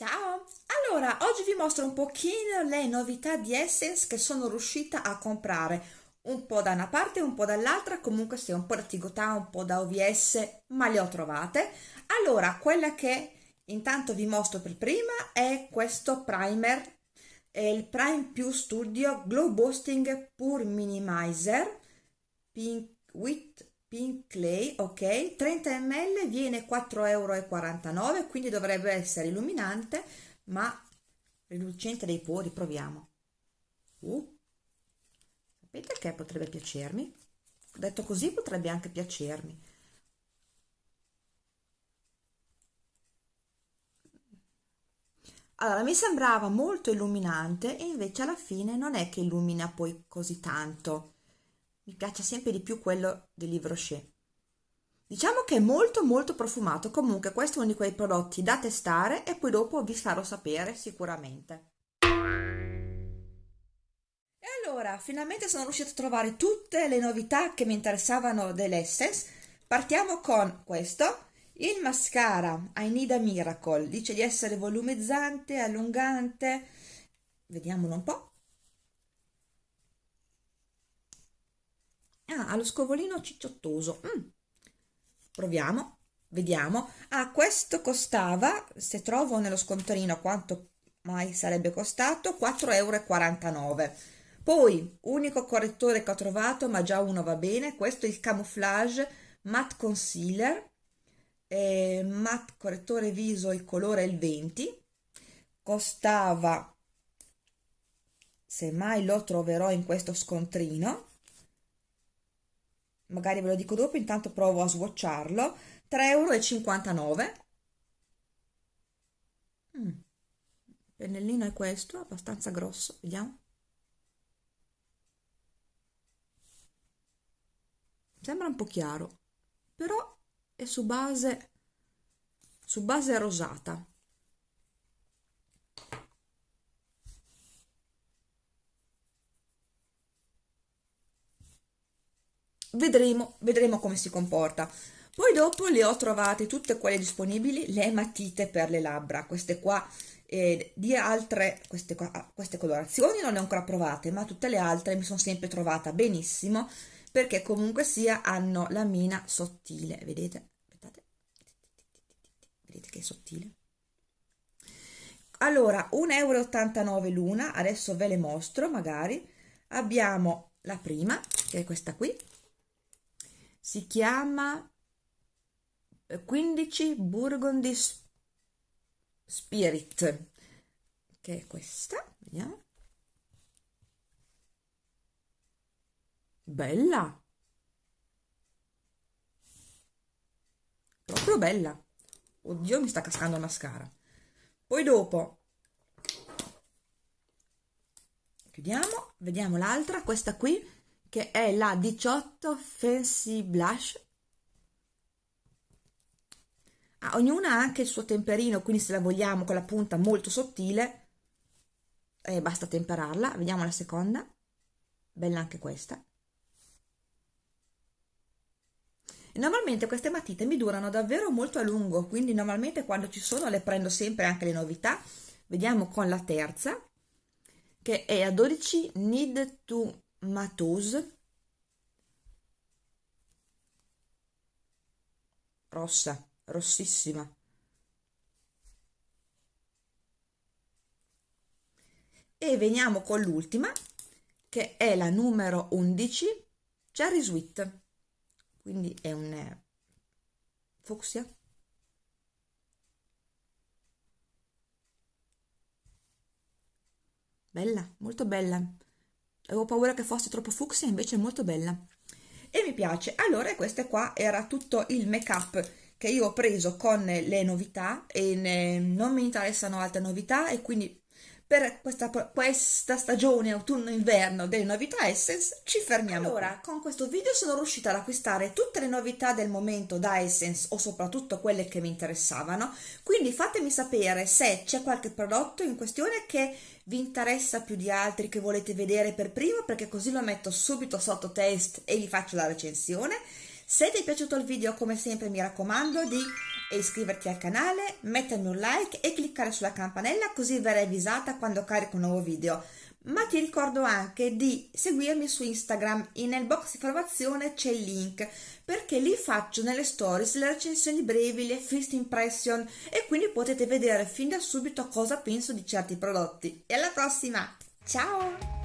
Ciao! Allora, oggi vi mostro un pochino le novità di Essence che sono riuscita a comprare un po' da una parte un po' dall'altra, comunque sia un po' da Tigotà, un po' da OVS, ma le ho trovate. Allora, quella che intanto vi mostro per prima è questo primer, è il Prime Più Studio Glow Boosting Pure Minimizer Pink with Pink Clay, ok, 30 ml viene 4,49 euro, quindi dovrebbe essere illuminante, ma rilucente dei pori, proviamo. Uh, sapete che potrebbe piacermi? Detto così potrebbe anche piacermi. Allora, mi sembrava molto illuminante e invece alla fine non è che illumina poi così tanto mi piace sempre di più quello del Livre Rocher. Diciamo che è molto molto profumato, comunque questo è uno di quei prodotti da testare e poi dopo vi farò sapere sicuramente. E allora, finalmente sono riuscita a trovare tutte le novità che mi interessavano dell'Essence. Partiamo con questo, il mascara I Need Miracle, dice di essere volumizzante, allungante, vediamolo un po'. Ah, ha scovolino cicciottoso. Mm. Proviamo, vediamo. Ah, questo costava, se trovo nello scontrino quanto mai sarebbe costato, 4,49 euro. Poi, unico correttore che ho trovato, ma già uno va bene, questo è il Camouflage Matte Concealer, eh, matte correttore viso, il colore è il 20, costava, se mai lo troverò in questo scontrino, magari ve lo dico dopo, intanto provo a swatcharlo, 3,59 euro. Mm. Pennellino è questo, abbastanza grosso, vediamo. Sembra un po' chiaro, però è su base, su base rosata. Vedremo, vedremo come si comporta. Poi dopo le ho trovate tutte quelle disponibili, le matite per le labbra, queste qua eh, di altre, queste, qua, queste colorazioni non le ho ancora provate, ma tutte le altre mi sono sempre trovata benissimo, perché comunque sia hanno la mina sottile, vedete? Aspettate, vedete che è sottile? Allora, 1,89 euro l'una, adesso ve le mostro magari, abbiamo la prima, che è questa qui, si chiama 15 Burgundy Spirit che è questa vediamo. Bella. Proprio bella. Oddio mi sta cascando il mascara. Poi dopo chiudiamo vediamo l'altra questa qui che è la 18 Fancy Blush. Ah, ognuna ha anche il suo temperino, quindi se la vogliamo con la punta molto sottile, eh, basta temperarla. Vediamo la seconda. Bella anche questa. Normalmente queste matite mi durano davvero molto a lungo, quindi normalmente quando ci sono le prendo sempre anche le novità. Vediamo con la terza, che è a 12 Need to Matose rossa, rossissima. E veniamo con l'ultima, che è la numero 11, Cherry Sweet. Quindi è un eh, fucsia. Bella, molto bella avevo paura che fosse troppo fucsia invece è molto bella. E mi piace. Allora questo qua era tutto il make up che io ho preso con le novità e ne, non mi interessano altre novità e quindi per questa, questa stagione autunno-inverno delle novità Essence ci fermiamo. Allora, con questo video sono riuscita ad acquistare tutte le novità del momento da Essence o soprattutto quelle che mi interessavano, quindi fatemi sapere se c'è qualche prodotto in questione che vi interessa più di altri che volete vedere per primo perché così lo metto subito sotto test e vi faccio la recensione. Se ti è piaciuto il video come sempre mi raccomando di e iscriverti al canale, mettermi un like e cliccare sulla campanella così verrai avvisata quando carico un nuovo video. Ma ti ricordo anche di seguirmi su Instagram e nel box informazione c'è il link perché lì faccio nelle stories le recensioni brevi, le first impression e quindi potete vedere fin da subito cosa penso di certi prodotti. E alla prossima! Ciao!